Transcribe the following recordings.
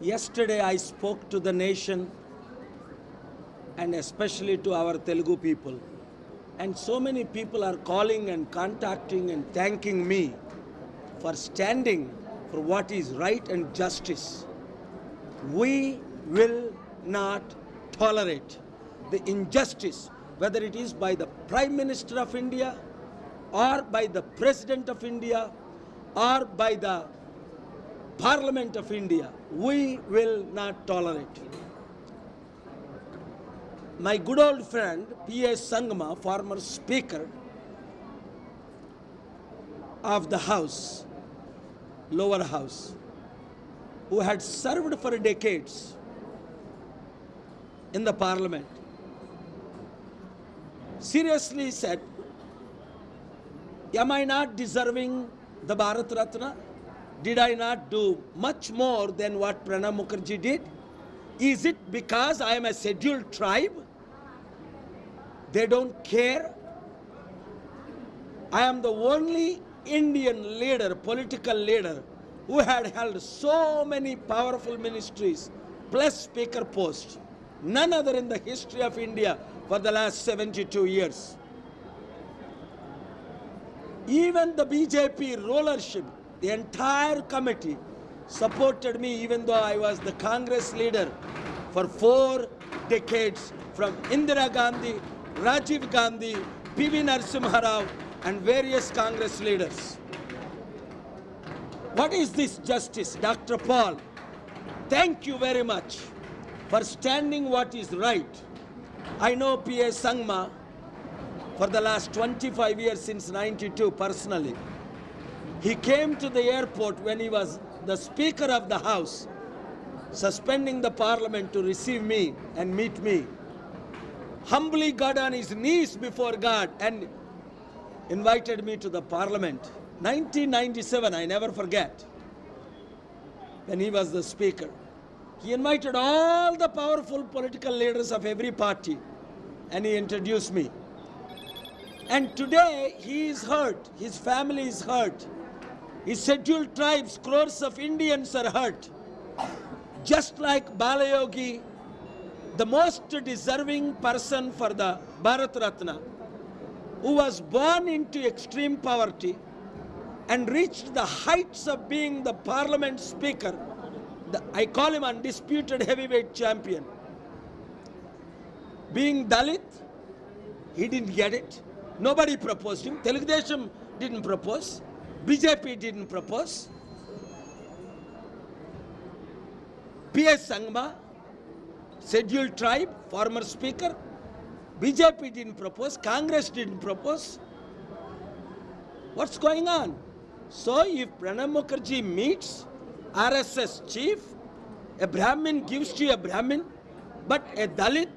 Yesterday I spoke to the nation and especially to our Telugu people. And so many people are calling and contacting and thanking me for standing for what is right and justice. We will not tolerate the injustice, whether it is by the Prime Minister of India or by the President of India or by the Parliament of India. We will not tolerate. My good old friend P.A. Sangma, former Speaker of the House, lower house, who had served for decades in the parliament, seriously said, Am I not deserving the Bharat Ratna? Did I not do much more than what Pranab Mukherjee did? Is it because I am a scheduled tribe? They don't care. I am the only Indian leader, political leader, who had held so many powerful ministries plus speaker posts. None other in the history of India for the last 72 years. Even the BJP rulership, the entire committee supported me even though I was the Congress leader for four decades from Indira Gandhi, Rajiv Gandhi, PV Narasimha Rao and various Congress leaders. What is this justice? Dr. Paul, thank you very much for standing what is right. I know P.A. Sangma for the last 25 years since 92 personally. He came to the airport when he was the Speaker of the House, suspending the Parliament to receive me and meet me. Humbly got on his knees before God and invited me to the Parliament. 1997, I never forget, when he was the Speaker. He invited all the powerful political leaders of every party and he introduced me. And today he is hurt, his family is hurt, his scheduled tribes, crores of Indians are hurt. Just like Balayogi, the most deserving person for the Bharat Ratna, who was born into extreme poverty and reached the heights of being the parliament speaker. The, I call him undisputed heavyweight champion. Being Dalit, he didn't get it. Nobody proposed him. Telugudesham didn't propose. BJP didn't propose. P.S. Sangma, scheduled tribe, former speaker. BJP didn't propose. Congress didn't propose. What's going on? So if Pranab Mukherjee meets RSS chief, a Brahmin gives to a Brahmin, but a Dalit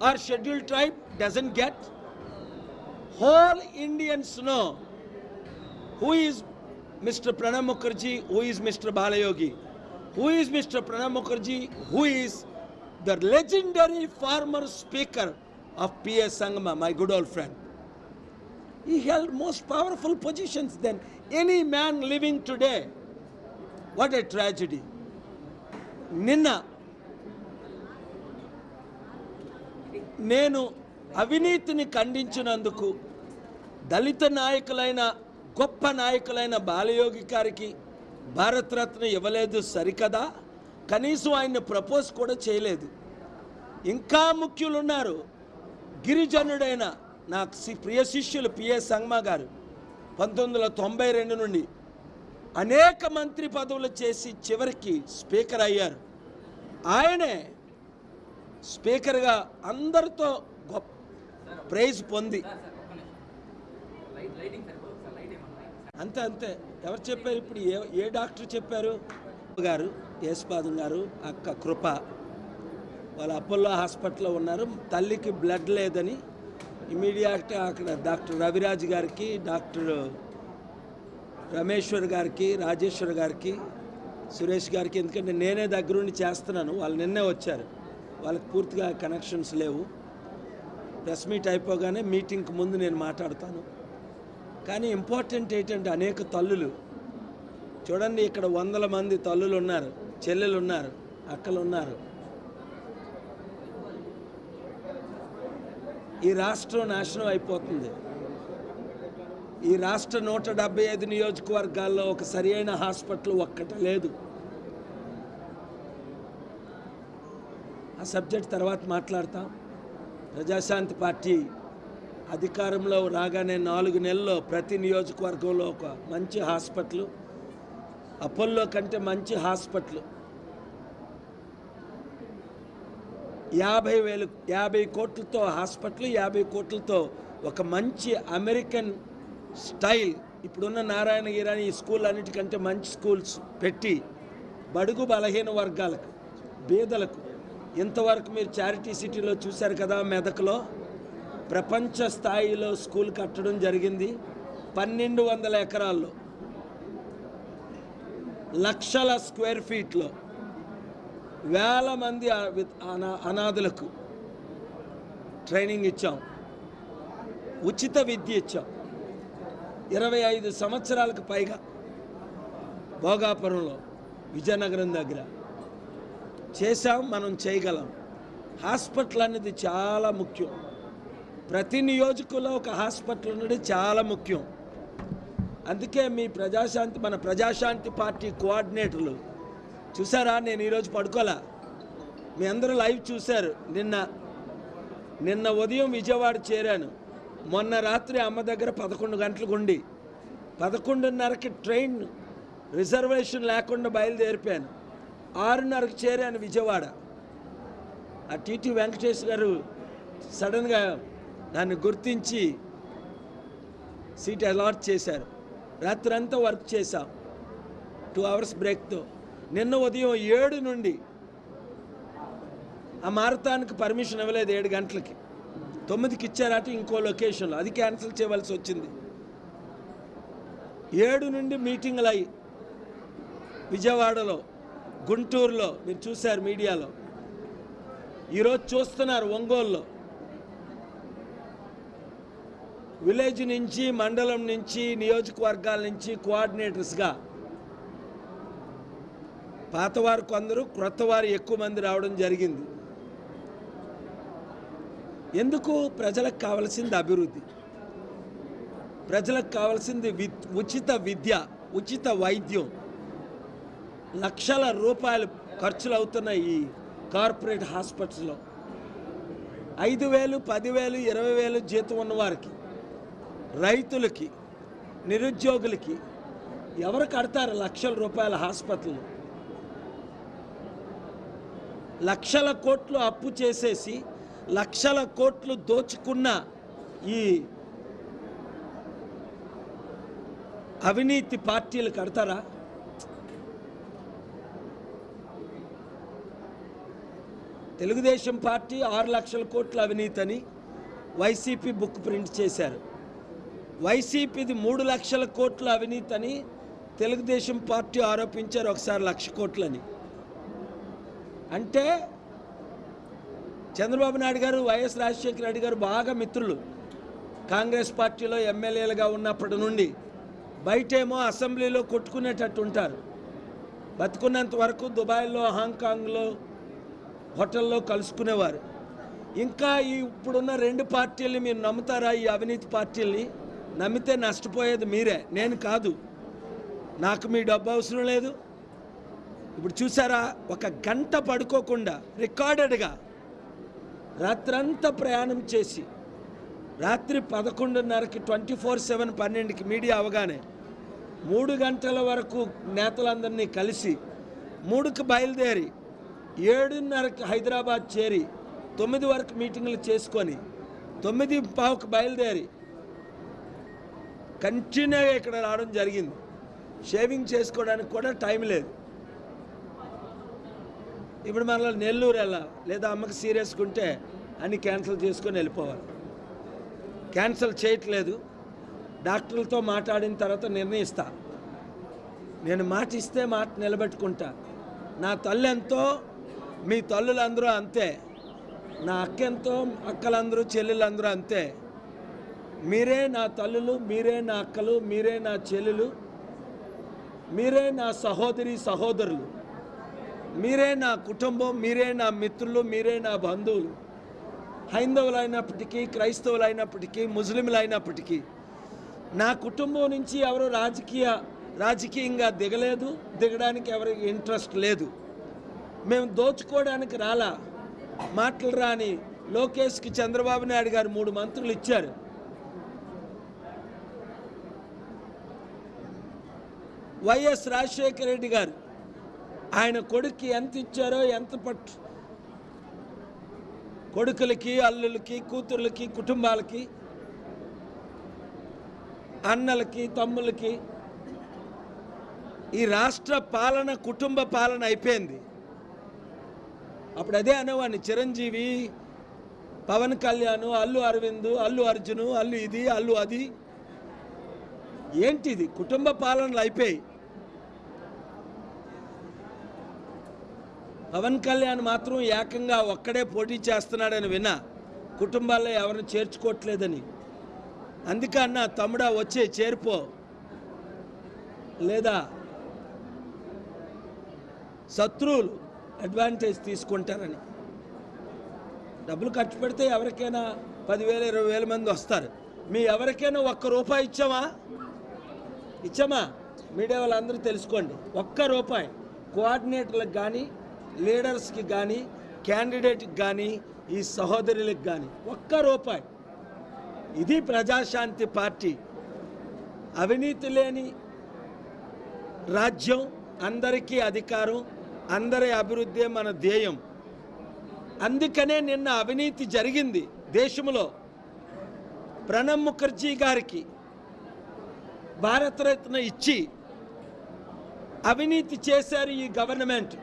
or scheduled tribe doesn't get, whole Indians know who is Mr. Pranab Mukherjee, who is Mr. Balayogi, who is Mr. Pranab Mukherjee, who is the legendary former speaker of P.S. Sangma, my good old friend. He held most powerful positions than any man living today. What a tragedy. నిన్న నేను అవినీతిని ఖండించినందుకు దళిత నాయకులైన గొప్ప నాయకులైన బాలయోగి గారికి భారతరత్న ఇవ్వలేదు సరికదా? కనీసం ఆయన్ని propose కూడా చేయలేదు. ఇంకా ముఖ్యులు ఉన్నారు గిరిజనుడైన నా ప్రియ శిష్యులు పిఎస్ సంగ్మా గారు. పంతొమ్మిది వందల తొంభై రెండు నుండి అనేక మంత్రి పదవులు చేసి చివరికి స్పీకర్ అయ్యారు. ఆయనే స్పీకర్గా అందరితో గొప్ప ప్రైజ్ పొంది. అంతే అంతే. ఎవరు చెప్పారు ఇప్పుడు? ఏ ఏ డాక్టర్ చెప్పారు? గారు యేసుపాదం గారు అక్క కృప. వాళ్ళ అపోలో హాస్పిటల్లో ఉన్నారు. తల్లికి బ్లడ్ లేదని ఇమీడియట్గా అక్కడ డాక్టర్ రవిరాజ్ గారికి డాక్టర్ రమేశ్వర్ గారికి రాజేశ్వర్ గారికి సురేష్ గారికి ఎందుకంటే నేనే దగ్గరుండి చేస్తున్నాను. వాళ్ళు నిన్నే వచ్చారు. వాళ్ళకి పూర్తిగా కనెక్షన్స్ లేవు. ప్రెస్ మీట్ అయిపోగానే మీటింగ్కి ముందు నేను మాట్లాడతాను. కానీ ఇంపార్టెంట్ ఏంటంటే అనేక తల్లులు. చూడండి ఇక్కడ వందల మంది తల్లులు ఉన్నారు చెల్లెలు ఉన్నారు అక్కలు ఉన్నారు ఈ రాష్ట్రం నాశనం అయిపోతుంది. ఈ రాష్ట్ర నూట డెబ్బై ఐదు నియోజకవర్గాల్లో ఒక సరి అయిన హాస్పిటల్ ఒక్కట లేదు. ఆ సబ్జెక్ట్ తర్వాత మాట్లాడతాం. ప్రజాశాంతి పార్టీ అధికారంలో రాగానే నాలుగు నెలల్లో ప్రతి నియోజకవర్గంలో ఒక మంచి హాస్పిటల్ అపోల్లో కంటే మంచి హాస్పిటల్. యాభై వేలు యాభై కోట్లతో హాస్పిటల్ యాభై కోట్లతో ఒక మంచి అమెరికన్ స్టైల్. ఇప్పుడున్న నారాయణగిరి ఈ స్కూల్ అన్నిటికంటే మంచి స్కూల్స్ పెట్టి బడుగు బలహీన వర్గాలకు బీదలకు ఇంతవరకు మీరు చారిటీ సిటీలో చూశారు కదా మెదక్లో ప్రపంచ స్థాయిలో స్కూల్ కట్టడం జరిగింది పన్నెండు వందల ఎకరాల్లో. లక్షల స్క్వేర్ ఫీట్లో. వేల మంది అనా- అనాథులకు ట్రైనింగ్ ఇచ్చాం. ఉచిత విద్య ఇచ్చాం. ఇరవై ఐదు సంవత్సరాలకు పైగా భోగాపురంలో విజయనగరం దగ్గర చేశాం మనం చేయగలం. హాస్పిటల్ అనేది చాలా ముఖ్యం. ప్రతి నియోజకంలో ఒక హాస్పిటల్ ఉండడం చాలా ముఖ్యం. అందుకే మీ ప్రజాశాంతి మన ప్రజాశాంతి పార్టీ కోఆర్డినేటర్లు చూసారా? నేను ఈరోజు పడుకోలే. మీ అందరూ లైవ్ చూశారు. నిన్న నిన్న ఉదయం విజయవాడ చేరాను. మొన్న రాత్రి అమ్మ దగ్గర పదకొండు గంటలకు ఉండి పదకొండున్నరకి ట్రైన్ రిజర్వేషన్ లేకుండా బయలుదేరిపోయాను. ఆరున్నరకు చేరాను విజయవాడ. ఆ టీటీ వెంకటేష్ గారు సడన్గా దాన్ని గుర్తించి సీట్ అలాట్ చేశారు. రాత్రంతా వర్క్ చేశాం. టూ అవర్స్ బ్రేక్తో నిన్న ఉదయం ఏడు నుండి ఆ మారతానికి పర్మిషన్ ఇవ్వలేదు ఏడు గంటలకి. తొమ్మిదికి ఇచ్చారట ఇంకో లొకేషన్లో అది క్యాన్సిల్ చేయవలసి వచ్చింది. ఏడు నుండి మీటింగ్లు అయ్యి. విజయవాడలో గుంటూరులో మీరు చూశారు మీడియాలో. ఈరోజు చూస్తున్నారు ఒంగోలులో. విలేజ్ నుంచి మండలం నుంచి నియోజకవర్గాల నుంచి కోఆర్డినేటర్స్గా పాతవారు కొందరు క్రొత్తవారు ఎక్కువ మంది రావడం జరిగింది. ఎందుకు? ప్రజలకు కావాల్సింది అభివృద్ధి. ప్రజలకు కావాల్సింది వి ఉచిత విద్య ఉచిత వైద్యం. లక్షల రూపాయలు ఖర్చులు అవుతున్న ఈ కార్పొరేట్ హాస్పిటల్లో ఐదు వేలు పదివేలు ఇరవై వేలు జీతం ఉన్నవారికి. రైతులకి నిరుద్యోగులకి ఎవరు కడతారు లక్షల రూపాయల హాస్పిటల్ లక్షల కోట్లు అప్పు చేసేసి లక్షల కోట్లు దోచుకున్న ఈ అవినీతి పార్టీలు కడతారా? తెలుగుదేశం పార్టీ ఆరు లక్షల కోట్ల అవినీతి అని వైసీపీ బుక్ ప్రింట్ చేశారు. వైసీపీది మూడు లక్షల కోట్ల అవినీతి అని తెలుగుదేశం పార్టీ ఆరోపించారు ఒకసారి లక్ష కోట్లని. అంటే చంద్రబాబు నాయుడు గారు వైఎస్ రాజశేఖర రెడ్డి గారు బాగా మిత్రులు. కాంగ్రెస్ పార్టీలో ఎమ్మెల్యేలుగా ఉన్నప్పటి నుండి బయటేమో అసెంబ్లీలో కొట్టుకునేటట్టు ఉంటారు. బతుకున్నంత వరకు దుబాయ్లో హాంకాంగ్లో హోటల్లో కలుసుకునేవారు. ఇంకా ఈ ఇప్పుడున్న రెండు పార్టీల్ని మీరు నమ్ముతారా? ఈ అవినీతి పార్టీల్ని నమ్మితే నష్టపోయేది మీరే. నేను కాదు. నాకు మీ డబ్బు అవసరం లేదు. ఇప్పుడు చూసారా? ఒక గంట పడుకోకుండా రికార్డెడ్గా రాత్రంతా ప్రయాణం చేసి రాత్రి పదకొండున్నరకి ట్వంటీ ఫోర్ సెవెన్ పన్నెండుకి మీడియా అవగానే మూడు గంటల వరకు నేతలందరినీ కలిసి మూడుకి బయలుదేరి ఏడున్నరకి హైదరాబాద్ చేరి తొమ్మిది వరకు మీటింగ్లు చేసుకొని తొమ్మిది పావుకు బయలుదేరి కంటిన్యూగా ఇక్కడ రావడం జరిగింది. షేవింగ్ చేసుకోవడానికి కూడా టైం లేదు. ఇప్పుడు మనలో నెల్లూరు వెళ్ళా లేదా అమ్మకి సీరియస్గా ఉంటే అన్ని క్యాన్సిల్ చేసుకొని వెళ్ళిపోవాలి. క్యాన్సిల్ చేయట్లేదు. డాక్టర్లతో మాట్లాడిన తర్వాత నిర్ణయిస్తా. నేను మాట ఇస్తే మాట నిలబెట్టుకుంటా. నా తల్లి ఎంతో మీ తల్లులందరూ అంతే. నా అక్క ఎంతో అక్కలందరూ చెల్లెలందరూ అంతే. మీరే నా తల్లులు మీరే నా అక్కలు మీరే నా చెల్లెలు మీరే నా సహోదరి సహోదరులు మీరే నా కుటుంబం మీరే నా మిత్రులు మీరే నా బంధువులు హైందవులైనప్పటికీ క్రైస్తవులైనప్పటికీ ముస్లింలైనప్పటికీ నా కుటుంబం నుంచి ఎవరు రాజకీయ రాజకీయంగా దిగలేదు దిగడానికి ఎవరికి ఇంట్రెస్ట్ లేదు. మేము దోచుకోవడానికి రాలా. మాటలు రాని లోకేష్కి చంద్రబాబు నాయుడు గారు మూడు మంత్రులు ఇచ్చారు. వైఎస్ రాజశేఖర రెడ్డి గారు. ఆయన కొడుక్కి ఎంత ఇచ్చారో ఎంత పట్టు. కొడుకులకి అల్లులకి కూతుర్లకి కుటుంబాలకి అన్నలకి తమ్ములకి ఈ రాష్ట్ర పాలన కుటుంబ పాలన అయిపోయింది. అప్పుడు అదే అనేవాడిని చిరంజీవి పవన్ కళ్యాణ్ అల్లు అరవింద్ అల్లు అర్జును అల్లు ఇది అల్లు అది. ఏంటిది? కుటుంబ పాలనలు అయిపోయి పవన్ కళ్యాణ్ మాత్రం ఏకంగా ఒక్కడే పోటీ చేస్తున్నాడని విన్నా కుటుంబాల్లో ఎవరిని చేర్చుకోవట్లేదని. అందుకే అన్న తమ్ముడా వచ్చే చేరిపో. లేదా శత్రువులు అడ్వాంటేజ్ తీసుకుంటారని. డబ్బులు ఖర్చు పెడితే ఎవరికైనా పదివేల ఇరవై వేల మంది వస్తారు. మీ ఎవరికైనా ఒక్క రూపాయి ఇచ్చామా ఇచ్చామా? మీడియా వాళ్ళందరూ తెలుసుకోండి. ఒక్క రూపాయి. కోఆర్డినేటర్లకు కానీ లీడర్స్కి కానీ క్యాండిడేట్కి కానీ ఈ సహోదరులకు కానీ ఒక్క రూపాయి. ఇది ప్రజాశాంతి పార్టీ. అవినీతి లేని రాజ్యం అందరికీ అధికారం అందరి అభివృద్ధి మన ధ్యేయం. అందుకనే నిన్న అవినీతి జరిగింది దేశంలో. ప్రణబ్ ముఖర్జీ గారికి భారతరత్న ఇచ్చి అవినీతి చేశారు ఈ గవర్నమెంట్.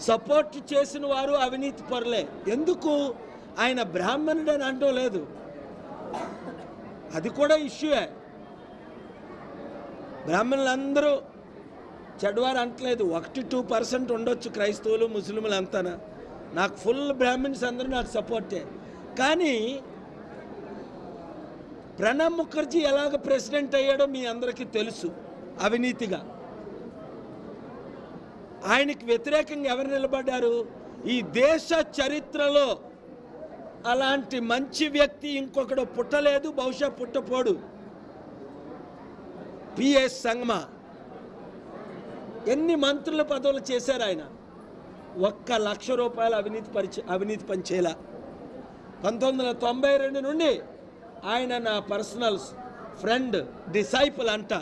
సపోర్ట్ చేసిన వారు అవినీతి పరులే. ఎందుకు? ఆయన బ్రాహ్మణుడు అని అంటూ లేదు. అది కూడా ఇష్యూయే బ్రాహ్మణులందరూ చెడ్వారు అంటలేదు. ఒకటి టూ పర్సెంట్ ఉండొచ్చు క్రైస్తవులు ముస్లింలు అంతానా. నాకు ఫుల్ బ్రాహ్మిన్స్ అందరూ నాకు సపోర్టే. కానీ ప్రణబ్ ముఖర్జీ ఎలాగ ప్రెసిడెంట్ అయ్యాడో మీ అందరికీ తెలుసు అవినీతిగా. ఆయనకి వ్యతిరేకంగా ఎవరు నిలబడ్డారు? ఈ దేశ చరిత్రలో అలాంటి మంచి వ్యక్తి ఇంకొకడు పుట్టలేదు బహుశా పుట్టపోడు. పిఎస్ సంగమ. ఎన్ని మంత్రుల పదవులు చేశారు ఆయన? ఒక్క లక్ష రూపాయల అవినీతి పరిచ అవినీతి పనిచేయాల పంతొమ్మిది వందల తొంభై రెండు నుండి ఆయన నా పర్సనల్ ఫ్రెండ్ డిసైపుల్ అంట.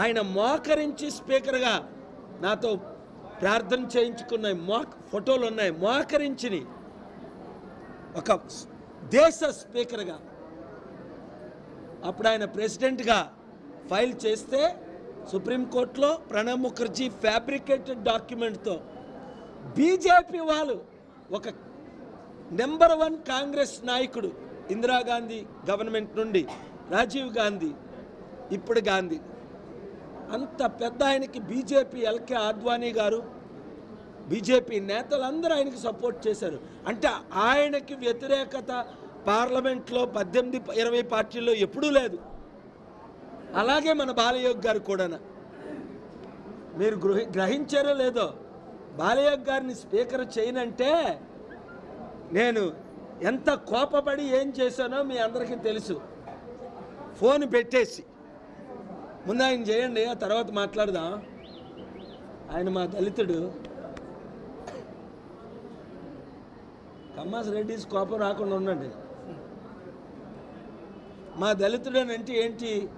ఆయన మోకరించి స్పీకర్గా నాతో ప్రార్థన చేయించుకున్న మోక్ ఫోటోలు ఉన్నాయి. మోకరించిని. ఒక దేశ స్పీకర్గా. అప్పుడు ఆయన ప్రెసిడెంట్గా ఫైల్ చేస్తే సుప్రీంకోర్టులో ప్రణబ్ ముఖర్జీ ఫ్యాబ్రికేటెడ్ డాక్యుమెంట్తో బీజేపీ వాళ్ళు ఒక నెంబర్ వన్ కాంగ్రెస్ నాయకుడు ఇందిరాగాంధీ గవర్నమెంట్ నుండి రాజీవ్ గాంధీ ఇప్పుడు గాంధీ. అంత పెద్ద ఆయనకి బీజేపీ ఎల్కే ఆద్వానీ గారు బీజేపీ నేతలందరూ ఆయనకి సపోర్ట్ చేశారు. అంటే ఆయనకి వ్యతిరేకత పార్లమెంట్లో పద్దెనిమిది ఇరవై పార్టీల్లో ఎప్పుడూ లేదు. అలాగే మన బాలయోగ్ గారు కూడా మీరు గృహ గ్రహించారో లేదో బాలయోగ్ గారిని స్పీకర్ చేయనంటే నేను ఎంత కోపపడి ఏం చేశానో మీ అందరికీ తెలుసు. ఫోన్ పెట్టేసి ముందు ఆయన చేయండి ఆ తర్వాత మాట్లాడదాం. ఆయన మా దళితుడు. కమ్మాస్ రెడ్డిస్ కోపం రాకుండా ఉండండి. మా దళితుడనంటే ఏంటి?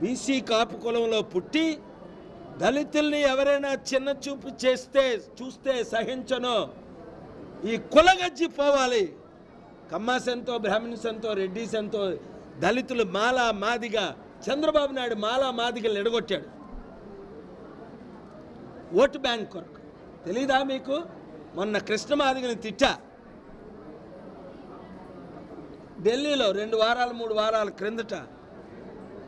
బీసీ కాపు కులంలో పుట్టి దళితుల్ని ఎవరైనా చిన్న చూపు చేస్తే చూస్తే సహించను. ఈ కులగజ్జి పోవాలి. కమ్మాసంతో బ్రాహ్మణ్స్ ఎంతో రెడ్డిస్ ఎంతో దళితులు మాలా మాదిగా చంద్రబాబు నాయుడు మాలా మాదిగలు ఎడగొట్టాడు. ఓటు బ్యాంక్ కొరకు. తెలీదా మీకు? మొన్న కృష్ణ మాదిగని తిట్టా. ఢిల్లీలో రెండు వారాలు మూడు వారాల క్రిందట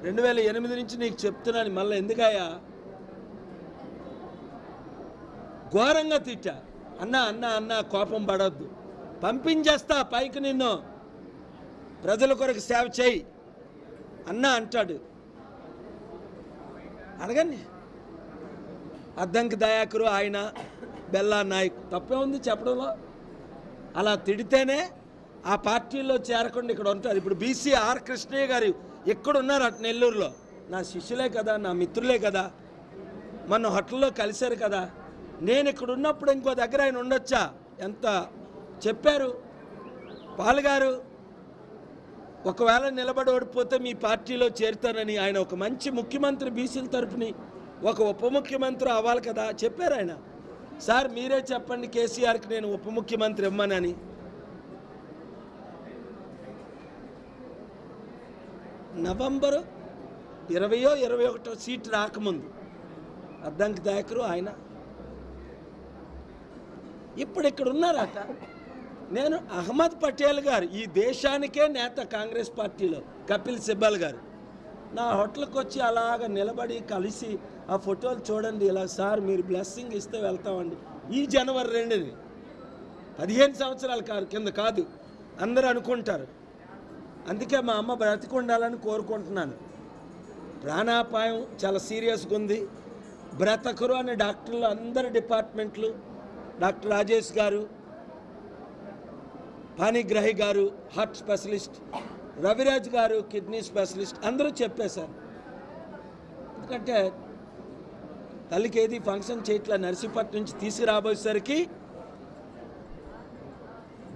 రెండు వేల ఎనిమిది నుంచి నీకు చెప్తున్నాను మళ్ళీ ఎందుకయ్యా? ఘోరంగా తిట్టా. అన్నా అన్నా అన్నా కోపం పడొద్దు. పంపించేస్తా పైకి నిన్ను. ప్రజల కొరకు సేవ చేయి. అన్న అంటాడు. అడగండి. అద్దంకి దయాకరు ఆయన బెల్లా నాయక్. తప్పే ఉంది చెప్పడంలో. అలా తిడితేనే ఆ పార్టీలో చేరకుండా ఇక్కడ ఉంటారు. ఇప్పుడు బీసీ ఆర్ కృష్ణయ్య గారు ఎక్కడ ఉన్నారు అటు నెల్లూరులో? నా శిష్యులే కదా నా మిత్రులే కదా. మన హోటల్లో కలిశారు కదా. నేను ఇక్కడ ఉన్నప్పుడు ఇంకో దగ్గర ఆయన ఉండొచ్చా? ఎంత చెప్పారు? పాలుగారు ఒకవేళ నిలబడి ఓడిపోతే మీ పార్టీలో చేరుతానని ఆయన ఒక మంచి ముఖ్యమంత్రి బీసీల తరపుని ఒక ఉప ముఖ్యమంత్రి అవ్వాలి కదా చెప్పారు ఆయన. సార్ మీరే చెప్పండి కేసీఆర్కి నేను ఉప ముఖ్యమంత్రి ఇవ్వనని నవంబరు ఇరవయో ఇరవై ఒకటో సీట్ రాకముందు అద్దంకి దాయకరు ఆయన. ఇప్పుడు ఇక్కడ ఉన్నారట నేను అహ్మద్ పటేల్ గారు ఈ దేశానికే నేత కాంగ్రెస్ పార్టీలో కపిల్ సిబ్బల్ గారు. నా హోటల్కి వచ్చి అలాగ నిలబడి కలిసి ఆ ఫోటోలు చూడండి ఇలా సార్ మీరు బ్లెస్సింగ్ ఇస్తే వెళ్తామండి. ఈ జనవరి రెండుని పదిహేను సంవత్సరాల కాదు కింద కాదు అందరూ అనుకుంటారు. అందుకే మా అమ్మ బ్రతికుండాలని కోరుకుంటున్నాను. ప్రాణాపాయం చాలా సీరియస్గా ఉంది. బ్రతకరు అనే డాక్టర్లు అందరు డిపార్ట్మెంట్లు డాక్టర్ రాజేష్ గారు పానిగ్రహి గారు హార్ట్ స్పెషలిస్ట్ రవిరాజ్ గారు కిడ్నీ స్పెషలిస్ట్ అందరూ చెప్పేశారు ఎందుకంటే తల్లికి ఏది ఫంక్షన్ చేయట్లే నర్సీపట్నం నుంచి తీసుకురాబోయేసరికి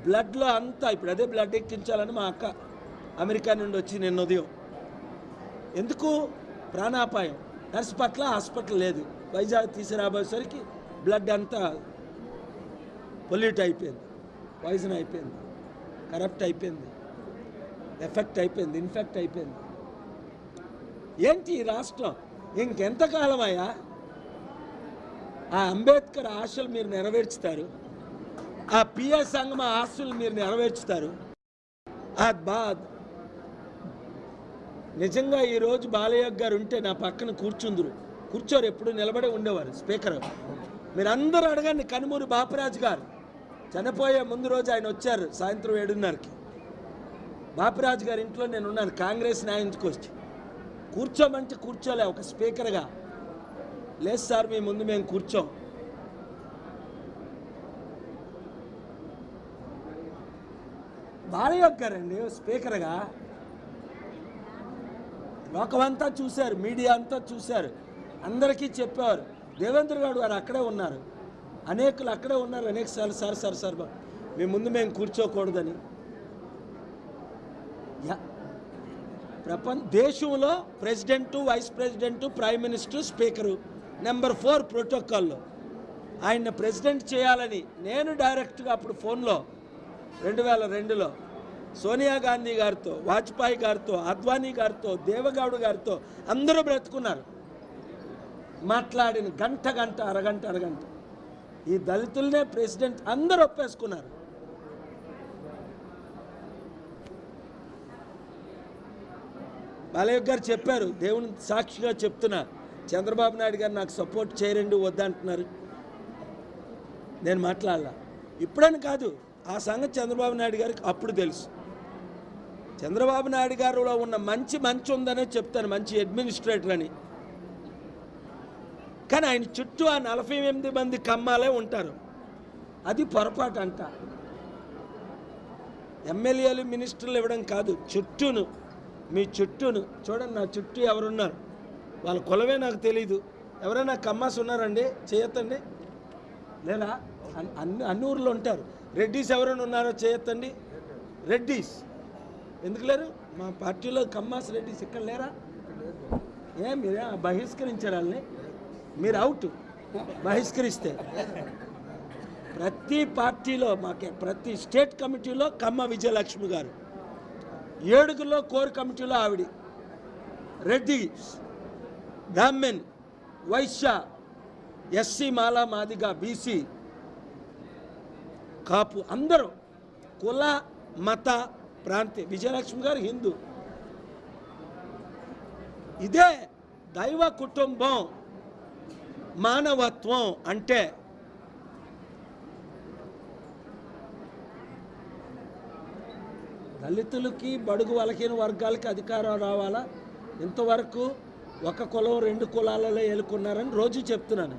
బ్లడ్లో అంతా ఇప్పుడు అదే బ్లడ్ ఎక్కించాలని మా అక్క అమెరికా నుండి వచ్చి నిన్న ఉదయం. ఎందుకు? ప్రాణాపాయం. నర్సు పట్ల హాస్పిటల్ లేదు. వైజాగ్ తీసుకురాబోయేసరికి బ్లడ్ అంతా పొల్యూట్ అయిపోయింది. పాయిజన్ అయిపోయింది. కరప్ట్ అయిపోయింది. ఎఫెక్ట్ అయిపోయింది ఇన్ఫెక్ట్ అయిపోయింది. ఏంటి ఈ రాష్ట్రం? ఇంకెంతకాలం అయ్యా ఆ అంబేద్కర్ ఆశలు మీరు నెరవేర్చుతారు. ఆ పిఎస్ సంఘం ఆశలు మీరు నెరవేర్చుతారు. ఆ బాద్ నిజంగా ఈరోజు బాలయ్య గారు ఉంటే నా పక్కన కూర్చుందరు. కూర్చోరు ఎప్పుడు నిలబడే ఉండేవారు స్పీకర్. మీరు అందరూ అడగండి కనుమూరి బాపరాజు గారు. చనిపోయే ముందు రోజు ఆయన వచ్చారు సాయంత్రం ఏడున్నరకి. బాపిరాజు గారి ఇంట్లో నేను ఉన్నాను కాంగ్రెస్ న్యాయంకి వచ్చి. కూర్చోమంటే కూర్చోలే ఒక స్పీకర్గా. లేదు సార్ మీ ముందు మేము కూర్చోం. బాలయ్య గారండి స్పీకర్గా. లోకమంతా చూశారు మీడియా అంతా చూశారు. అందరికీ చెప్పారు దేవేంద్ర గారు అక్కడే ఉన్నారు. అనేకులు అక్కడే ఉన్నారు అనేక సార్లు సార్ సార్ సార్ మీ ముందు మేము కూర్చోకూడదని. యా- ప్రపంచ దేశంలో president vice president prime minister speaker number four ప్రోటోకాల్లో. ఆయన ప్రెసిడెంట్ చేయాలని నేను డైరెక్ట్గా అప్పుడు ఫోన్లో రెండు వేల రెండులో సోనియా గాంధీ గారితో వాజ్పేయి గారితో అద్వానీ గారితో దేవగౌడ్ గారితో అందరూ బ్రతుకున్నారు. మాట్లాడిన గంట గంట అరగంట అరగంట. ఈ దళితులనే ప్రెసిడెంట్ అందరూ ఒప్పేసుకున్నారు. బాలయ్య గారు చెప్పారు దేవుని సాక్షిగా చెప్తున్నా చంద్రబాబు నాయుడు గారు నాకు సపోర్ట్ చేయరండి వద్దంటున్నారు. నేను మాట్లాడాల. ఇప్పుడని కాదు ఆ సంగతి చంద్రబాబు నాయుడు గారికి అప్పుడు తెలుసు. చంద్రబాబు నాయుడు గారిలో ఉన్న మంచి మంచి ఉందనే చెప్తాను మంచి అడ్మినిస్ట్రేటర్ అని. కానీ ఆయన చుట్టూ ఆ నలభై ఎనిమిది మంది కమ్మాలే ఉంటారు. అది పొరపాటు అంట. ఎమ్మెల్యేలు మినిస్టర్లు ఇవ్వడం కాదు చుట్టూను మీ చుట్టూను. చూడండి నా చుట్టూ ఎవరున్నారు? వాళ్ళ కులమే నాకు తెలీదు. ఎవరైనా కమ్మాస్ ఉన్నారండి? చేయొద్దండి లేదా అన్ని అన్ని ఊర్లో ఉంటారు. రెడ్డీస్ ఎవరైనా ఉన్నారో? చేయొద్దండి రెడ్డీస్. ఎందుకు లేరు? మా పార్టీలో కమ్మాస్ రెడ్డీస్ ఇక్కడ లేరా? ఏ మీరే బహిష్కరించారు వాళ్ళని? మీరు అవుట్ బహిష్కరిస్తే. ప్రతి పార్టీలో మాకే ప్రతి స్టేట్ కమిటీలో కమ్మ విజయలక్ష్మి గారు. ఏడుగులో కోర్ కమిటీలో ఆవిడ. రెడ్డి బ్రాహ్మణ్ వైశ్య ఎస్సీ మాలా మాదిగా బీసీ కాపు అందరూ కుల మత ప్రాంతి విజయలక్ష్మి గారు హిందూ. ఇదే దైవ కుటుంబం. మానవత్వం అంటే దళితులకి బడుగు వలకిన వర్గాలకి అధికారం రావాలా? ఇంతవరకు ఒక కులం రెండు కులాలలో ఏలుకున్నారని రోజు చెప్తున్నాను.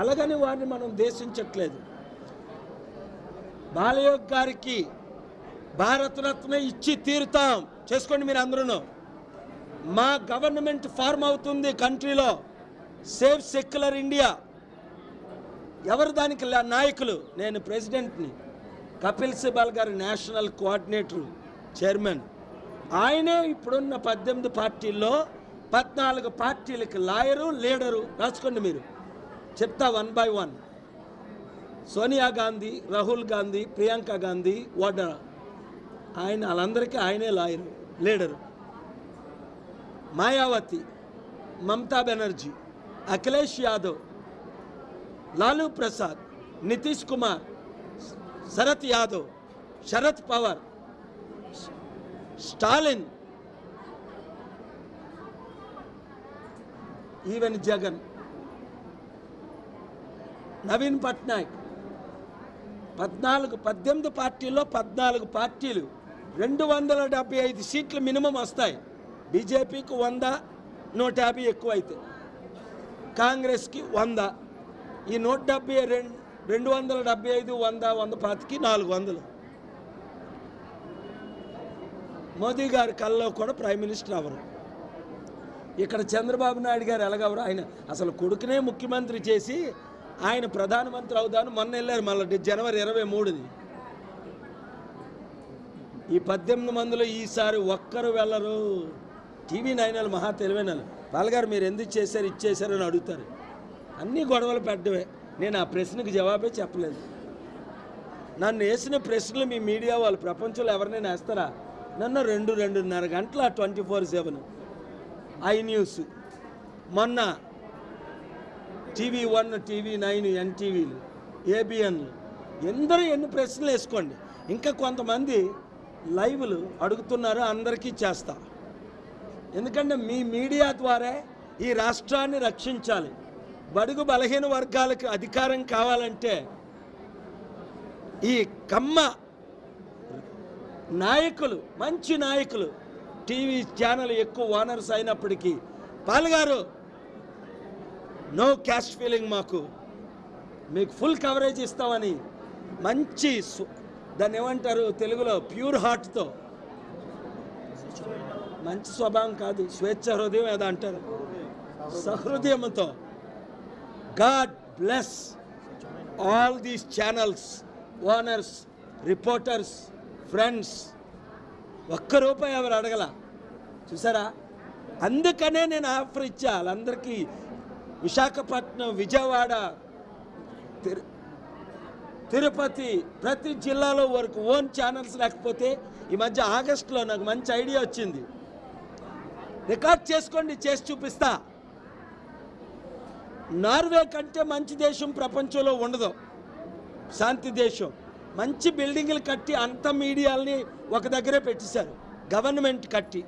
అలాగని వారిని మనం దేశించట్లేదు బాలయోగ్ గారికి భారతరత్న ఇచ్చి తీరుతాం. చేసుకోండి మీరు అందరూ మా గవర్నమెంట్ ఫార్మ్ అవుతుంది కంట్రీలో. సేఫ్ సెక్యులర్ ఇండియా ఎవరు దానికి నాయకులు? నేను ప్రెసిడెంట్ని. కపిల్ సిబాల్ గారు నేషనల్ కోఆర్డినేటర్ చైర్మన్. ఆయనే ఇప్పుడున్న పద్దెనిమిది పార్టీల్లో పద్నాలుగు పార్టీలకు లాయరు లీడరు రాసుకోండి మీరు. చెప్తా one by one. Sonia Gandhi Rahul Gandhi Priyanka Gandhi Vadra. ఆయన వాళ్ళందరికీ ఆయనే lawyer leader. Mayawati Mamata Banerjee. Akhilesh Yadav Lalu Prasad Nitish Kumar Sharad Yadav Sharad Pawar Stalin even Jagan Naveen Patnaik పద్నాలుగు పద్దెనిమిది పార్టీల్లో పద్నాలుగు పార్టీలు రెండు వందల డెబ్బై ఐదు సీట్లు మినిమం వస్తాయి. బీజేపీకి వంద నూట యాభై ఎక్కువ అయితే కాంగ్రెస్కి వంద. ఈ నూట డెబ్బై రెండు రెండు వందల డెబ్బై ఐదు వంద వంద పాతికి నాలుగు వందలు. మోదీ గారి కల్లో కూడా ప్రైమ్ మినిస్టర్ అవరు ఇక్కడ చంద్రబాబు నాయుడు గారు ఎలాగవరు ఆయన అసలు కొడుకునే ముఖ్యమంత్రి చేసి ఆయన ప్రధానమంత్రి అవుదాను మొన్న వెళ్ళారు మళ్ళీ జనవరి ఇరవై మూడుది. ఈ పద్దెనిమిది మందిలో ఈసారి ఒక్కరు వెళ్ళరు. టీవీ నైనాలు మహా తెలివైన వాళ్ళగారు మీరు ఎందుకు చేశారు ఇచ్చేశారు అని అడుగుతారు. అన్నీ గొడవలు పెట్టడమే. నేను ఆ ప్రశ్నకు జవాబే చెప్పలేదు. నన్ను వేసిన ప్రశ్నలు మీ మీడియా వాళ్ళు ప్రపంచంలో ఎవరినైనా వేస్తారా? నన్ను రెండు రెండున్నర గంటల twenty four seven. I news మొన్న టీవీ వన్ టీవీ నైన్ ఎన్టీవీలు ఏబిఎన్లు. ఎందరూ ఎన్ని ప్రశ్నలు వేసుకోండి. ఇంకా కొంతమంది లైవ్లు అడుగుతున్నారు అందరికీ చేస్తా. ఎందుకంటే మీ మీడియా ద్వారా ఈ రాష్ట్రాన్ని రక్షించాలి. బడుగు బలహీన వర్గాలకు అధికారం కావాలంటే ఈ కమ్మ నాయకులు మంచి నాయకులు టీవీ ఛానల్ ఎక్కువ ఓనర్స్ అయినప్పటికీ పాల్గారు నో క్యాష్ ఫీలింగ్ మాకు. మీకు ఫుల్ కవరేజ్ ఇస్తామని మంచి సు- దాన్ని ఏమంటారు తెలుగులో ప్యూర్ హార్ట్తో. మంచి స్వభావం కాదు స్వేచ్ఛ హృదయం ఏదో అంటారు. సహృదయంతో God bless all these channels owners reporters friends. ఒక్క రూపాయి ఎవరు అడగల? చూసారా? అందుకనే నేను ఆఫర్ ఇచ్చా. వాళ్ళందరికీ విశాఖపట్నం విజయవాడ తిరు తిరుపతి ప్రతి జిల్లాలో వరకు ఓన్ ఛానల్స్ లేకపోతే ఈ మధ్య ఆగస్టులో నాకు మంచి ఐడియా వచ్చింది. రికార్డ్ చేసుకోండి చేసి చూపిస్తా. నార్వే కంటే మంచి దేశం ప్రపంచంలో ఉండదు. శాంతి దేశం. మంచి బిల్డింగ్లు కట్టి అంత మీడియాల్ని ఒక దగ్గరే పెట్టేశారు. గవర్నమెంట్ కట్టి.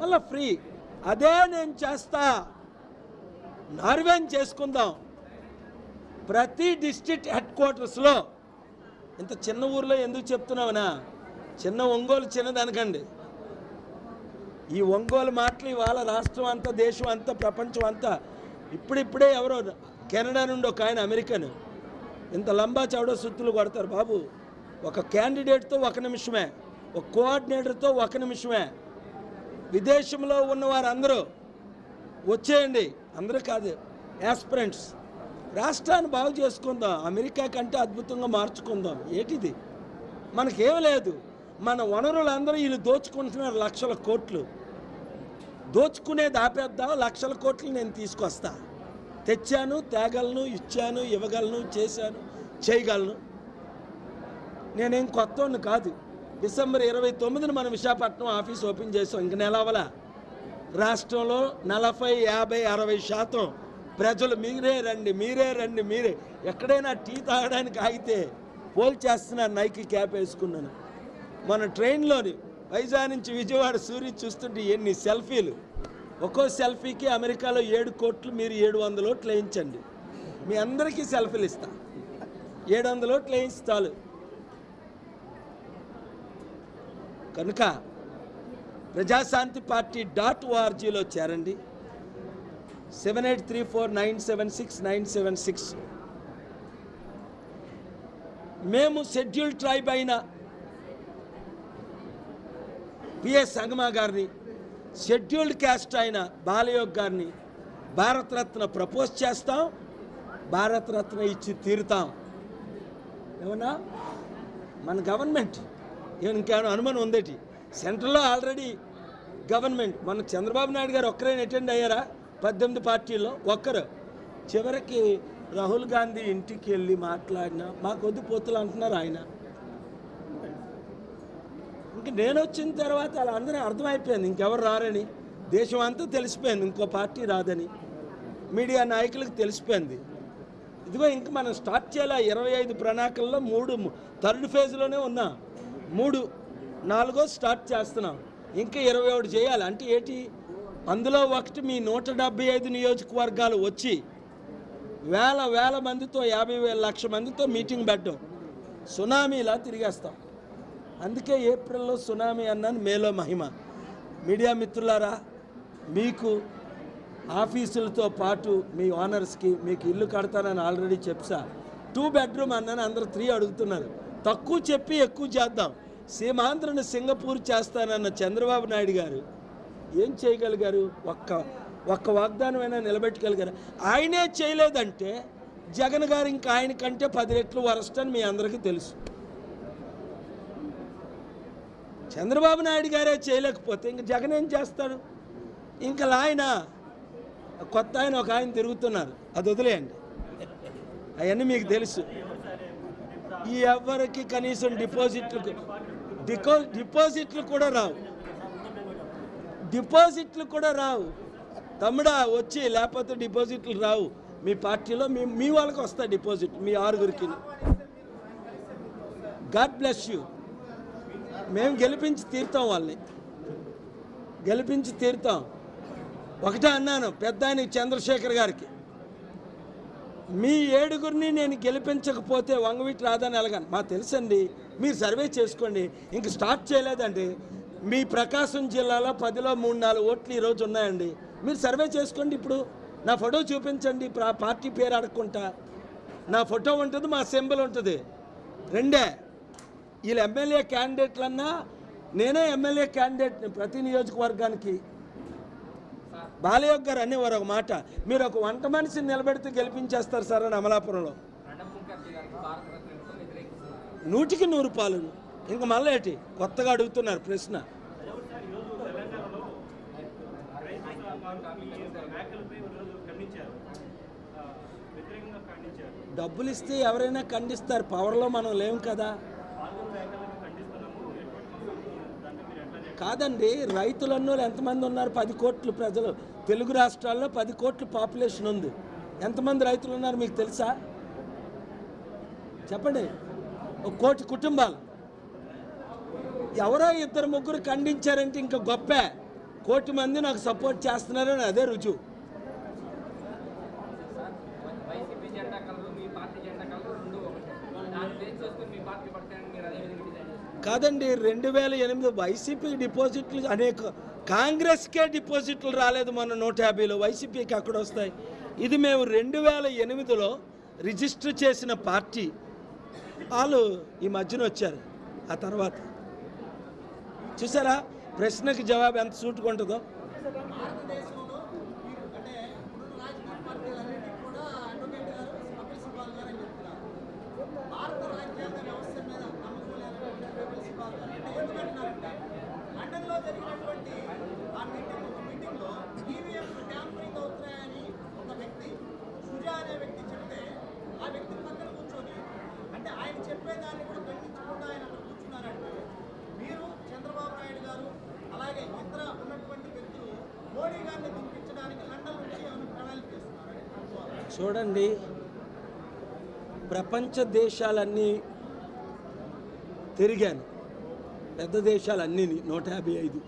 మళ్ళీ ఫ్రీ. అదే నేను చేస్తా. నార్వేని చేసుకుందాం. ప్రతి డిస్ట్రిక్ట్ హెడ్ క్వార్టర్స్లో. ఇంత చిన్న ఊర్లో ఎందుకు చెప్తున్నావునా? చిన్న ఒంగోలు చిన్నదనకండి. ఈ ఒంగోలు మాటలు ఇవాళ రాష్ట్రం అంతా దేశం అంతా ప్రపంచం అంతా ఇప్పుడిప్పుడే ఎవరో కెనడా నుండి ఒక ఆయన అమెరికన్. ఇంత లంబా చౌడ సుత్తులు కొడతారు బాబు. ఒక క్యాండిడేట్తో ఒక నిమిషమే ఒక కోఆర్డినేటర్తో ఒక నిమిషమే. విదేశంలో ఉన్న వారందరూ వచ్చేయండి. అందరూ కాదు యాస్పిరెంట్స్. రాష్ట్రాన్ని బాగు చేసుకుందాం అమెరికా కంటే అద్భుతంగా మార్చుకుందాం. ఏంటిది? మనకేం లేదు. మన వనరులందరూ వీళ్ళు దోచుకుంటున్నారు లక్షల కోట్లు. దోచుకునేది ఆపేద్దాం లక్షల కోట్లు నేను తీసుకొస్తా. తెచ్చాను తేగలను ఇచ్చాను ఇవ్వగలను చేశాను చేయగలను. నేనేం కొత్త కాదు. డిసెంబర్ ఇరవై తొమ్మిదిన మనం విశాఖపట్నం ఆఫీస్ ఓపెన్ చేసాం ఇంక నెలవల రాష్ట్రంలో నలభై యాభై అరవై శాతం ప్రజలు మీరే రండి మీరే రండి మీరే. ఎక్కడైనా టీ తాగడానికి ఆగితే పోల్ చేస్తున్నారు నైకి క్యాప్ వేసుకున్నాను. మన ట్రైన్లోని వైజాగ్ నుంచి విజయవాడ సూర్య చూస్తుంటే ఎన్ని సెల్ఫీలు. ఒక్కో సెల్ఫీకి అమెరికాలో ఏడు కోట్లు మీరు ఏడు వందల ఓట్లు వేయించండి. మీ అందరికీ సెల్ఫీలు ఇస్తా. ఏడు వందల ఓట్లు చాలు. కనుక ప్రజాశాంతి పార్టీ డాట్ ఓఆర్జీలో చేరండి. Seven eight three four nine seven six nine seven six. మేము షెడ్యూల్ ట్రైబ్ అయిన పిఎస్ సంగమా గారిని షెడ్యూల్డ్ క్యాస్ట్ అయిన బాలయోగ్ గారిని భారతరత్న ప్రపోజ్ చేస్తాం భారతరత్న ఇచ్చి తీరుతాం. ఏమన్నా? మన గవర్నమెంట్. ఇంకేమైనా అనుమానం ఉందేటి? సెంట్రల్లో ఆల్రెడీ గవర్నమెంట్. మన చంద్రబాబు నాయుడు గారు ఒక్కరైనా అటెండ్ అయ్యారా? పద్దెనిమిది పార్టీల్లో ఒక్కరు. చివరికి రాహుల్ గాంధీ ఇంటికి వెళ్ళి మాట్లాడినా మాకు వద్దు పోతులు అంటున్నారు ఆయన. ఇంక నేను వచ్చిన తర్వాత అలా అందరూ అర్థమైపోయింది ఇంకెవరు రారని. దేశం అంతా తెలిసిపోయింది ఇంకో పార్టీ రాదని. మీడియా నాయకులకు తెలిసిపోయింది. ఇదిగో ఇంక మనం స్టార్ట్ చేయాలి? ఇరవై ఐదు ప్రణాళికల్లో మూడు థర్డ్ ఫేజ్లోనే ఉన్నా. మూడు నాలుగో స్టార్ట్ చేస్తున్నాం. ఇంకా ఇరవై ఒకటి చేయాలి. అంటే ఏంటి? అందులో ఒకటి మీ నూట డెబ్బై ఐదు నియోజకవర్గాలు వచ్చి వేల వేల మందితో యాభై వేల లక్ష మందితో మీటింగ్ పెట్టడం. సునామీలా తిరిగేస్తాం. అందుకే ఏప్రిల్లో సునామీ అన్నాను మేలో మహిమ. మీడియా మిత్రులారా మీకు ఆఫీసులతో పాటు మీ ఓనర్స్కి మీకు ఇల్లు కడతానని ఆల్రెడీ చెప్సా టూ బెడ్రూమ్ అన్నాను అందరు త్రీ అడుగుతున్నారు. తక్కువ చెప్పి ఎక్కువ చేద్దాం. సీమాంధ్రను సింగపూర్ చేస్తానన్న చంద్రబాబు నాయుడు గారు ఏం చేయగలిగారు? ఒక్క ఒక్క వాగ్దానమైనా నిలబెట్టగలిగారు? ఆయనే చేయలేదంటే జగన్ గారు ఇంకా ఆయన కంటే పది రెట్లు వరస్ట్ అని మీ అందరికీ తెలుసు. చంద్రబాబు నాయుడు గారే చేయలేకపోతే ఇంక జగన్ ఏం చేస్తాడు? ఇంకా ఆయన కొత్త ఆయన ఒక ఆయన తిరుగుతున్నారు. అది వదిలేయండి. అవన్నీ మీకు తెలుసు. ఈ ఎవరికి కనీసం డిపాజిట్లు డికో డిపాజిట్లు కూడా రావు. డిపాజిట్లు కూడా రావు. తమ్ముడా వచ్చి లేకపోతే డిపాజిట్లు రావు. మీ పార్టీలో మీ మీ వాళ్ళకి వస్తాయి డిపాజిట్ మీ ఆరుగురికి. God bless you. మేము గెలిపించి తీరుతాం వాళ్ళని. గెలిపించి తీరుతాం. ఒకటే అన్నాను పెద్ద చంద్రశేఖర్ గారికి. మీ ఏడుగురిని నేను గెలిపించకపోతే వంగవీటి రాదని ఎలగాను? మాకు తెలుసండి మీరు సర్వే చేసుకోండి. ఇంక స్టార్ట్ చేయలేదండి. మీ ప్రకాశం జిల్లాలో పదిలో మూడు నాలుగు ఓట్లు ఈరోజు ఉన్నాయండి. మీరు సర్వే చేసుకోండి ఇప్పుడు. నా ఫోటో చూపించండి పార్టీ పేరు అడగకుండా నా ఫోటో ఉంటుంది మా సింబల్ ఉంటుంది. రెండే. వీళ్ళు ఎమ్మెల్యే క్యాండిడేట్లన్నా నేనే ఎమ్మెల్యే క్యాండిడేట్ని ప్రతి నియోజకవర్గానికి. బాలయోగ్ గారు అనేవారు ఒక మాట. మీరు ఒక వంట మనిషిని నిలబెడితే గెలిపించేస్తారు సార్ అని అమలాపురంలో. నూటికి నూరు పాలు ఇంక మళ్ళీ ఏంటి? కొత్తగా అడుగుతున్నారు ప్రశ్న. డబ్బులు ఇస్తే ఎవరైనా ఖండిస్తారు. పవర్లో మనం లేం కదా. కాదండి రైతులన్నోళ్ళు ఎంతమంది ఉన్నారు? పది కోట్లు ప్రజలు. తెలుగు రాష్ట్రాల్లో పది కోట్లు పాపులేషన్ ఉంది. ఎంతమంది రైతులు ఉన్నారు మీకు తెలుసా? చెప్పండి. ఒక కోటి కుటుంబాలు. ఎవరో ఇద్దరు ముగ్గురు ఖండించారంటే ఇంకా గొప్ప. కోటి మంది నాకు సపోర్ట్ చేస్తున్నారని అదే రుజువు వైసీపీ జెండా కలరు మీ పార్టీ జెండా కలరు రెండు ఒకటే దాన్ని బేస్ చేసుకుని మీ పార్టీ పడతాయని మీరు అదే విధంగా డిజైన్ చేస్తారు కాదండి రెండు వేల ఎనిమిది వైసీపీ డిపాజిట్లు అనేక కాంగ్రెస్కే డిపాజిట్లు రాలేదు మన నూట యాభైలో వైసీపీకి అక్కడ వస్తాయి ఇది మేము రెండు వేల ఎనిమిదిలో రిజిస్టర్ చేసిన పార్టీ. వాళ్ళు ఈ మధ్యన వచ్చారు ఆ తర్వాత. చూసారా? ప్రశ్నకి జవాబు ఎంత సూటుకుంటుందో ఉంటుందో భారతదేశంలో మీరు అంటే ఇప్పుడున్న రాజకీయ పార్టీలన్నింటినీ కూడా అడ్వకేట్ గారు కపిల్ సిబాల్ గారు అని చెప్తున్నారు భారత రాజ్యాంగ వ్యవస్థ మీద నమ్మకం లేనటువంటి కపిల్ సిబాల్ గారు అంటే ఎందుకంటున్నారంటే లండన్లో జరిగినటువంటి ఆ మీటింగ్ ఒక మీటింగ్లో ఈవీఎం ట్యాంపరింగ్ అవుతున్నాయని ఒక వ్యక్తి సుజా అనే వ్యక్తి చెప్తే ఆ వ్యక్తి పక్కన కూర్చొని అంటే ఆయన చెప్పేదాన్ని కూడా ఖండించకుండా ఆయన అక్కడ కూర్చున్నారంటే మీరు చంద్రబాబు నాయుడు గారు అలాగే ఇతర ఉన్నటువంటి వ్యక్తులు మోడీ గారిని దింపించడానికి లండన్ నుంచి ఏమైనా ప్రణాళిక చేస్తున్నారని అనుకోవాలి చూడండి ప్రపంచ దేశాలన్నీ తిరిగాను. పెద్ద దేశాలన్నీ నూట యాభై ఐదు.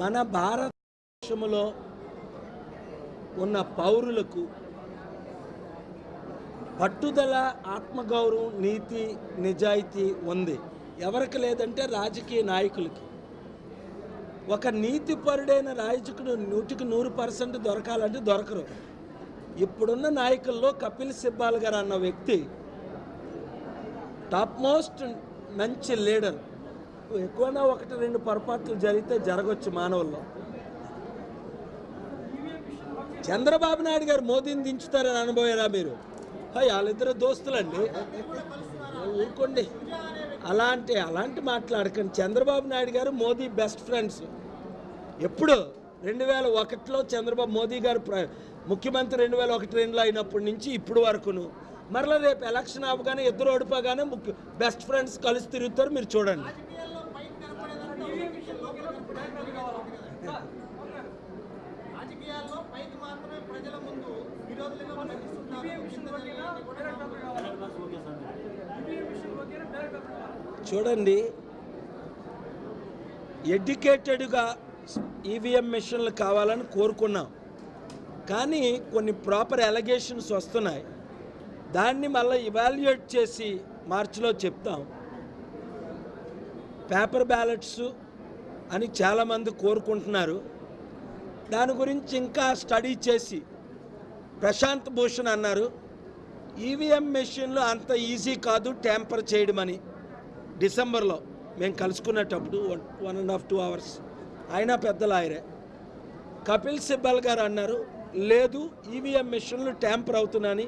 మన భారతదేశంలో ఉన్న పౌరులకు పట్టుదల ఆత్మగౌరవం నీతి నిజాయితీ ఉంది. ఎవరికి లేదంటే రాజకీయ నాయకులకి. ఒక నీతిపరుడైన రాయచకుడు నూటికి నూరు పర్సెంట్ దొరకాలంటే దొరకరు. ఇప్పుడున్న నాయకుల్లో కపిల్ సిబ్బాల్ గారు అన్న వ్యక్తి టాప్ మోస్ట్ మంచి లీడర్. ఎక్కువనా ఒకటి రెండు పొరపాట్లు జరిగితే జరగవచ్చు మానవుల్లో. చంద్రబాబు నాయుడు గారు మోదీని దించుతారని అనుభవారా మీరు? హయ్, వాళ్ళిద్దరు దోస్తులండి. ఊరుకోండి. అలాంటి అలాంటి మాట్లాడకండి. చంద్రబాబు నాయుడు గారు మోదీ బెస్ట్ ఫ్రెండ్స్. ఎప్పుడు రెండు వేల ఒకటిలో చంద్రబాబు మోదీ గారు ప్ర ముఖ్యమంత్రి రెండు వేల ఒకటి రెండులో అయినప్పటి నుంచి ఇప్పుడు వరకును. మరలా రేపు ఎలక్షన్ అవ్వగానే ఇద్దరు ఓడిపోగానే ముఖ్య బెస్ట్ ఫ్రెండ్స్ కలిసి తిరుగుతారు మీరు చూడండి. ప్రజల ముందు చూడండి. ఎడ్యుకేటెడ్గా ఈవీఎం మిషన్లు కావాలని కోరుకున్నాం. కానీ కొన్ని ప్రాపర్ ఎలగేషన్స్ వస్తున్నాయి. దాన్ని మళ్ళీ ఇవాల్యుయేట్ చేసి మార్చిలో చెప్తాం. పేపర్ బ్యాలెట్స్ అని చాలామంది కోరుకుంటున్నారు. దాని గురించి ఇంకా స్టడీ చేసి ప్రశాంత్ భూషణ్ అన్నారు. ఈవీఎం మెషిన్లు అంత ఈజీ కాదు ట్యాంపర్ చేయడం అని డిసెంబర్లో మేము కలుసుకునేటప్పుడు one one and half two hours ఆయన పెద్ద లాయరే. కపిల్ సిబ్బల్ గారు అన్నారు లేదు ఈవీఎం మిషన్లు ట్యాంపర్ అవుతున్నాయని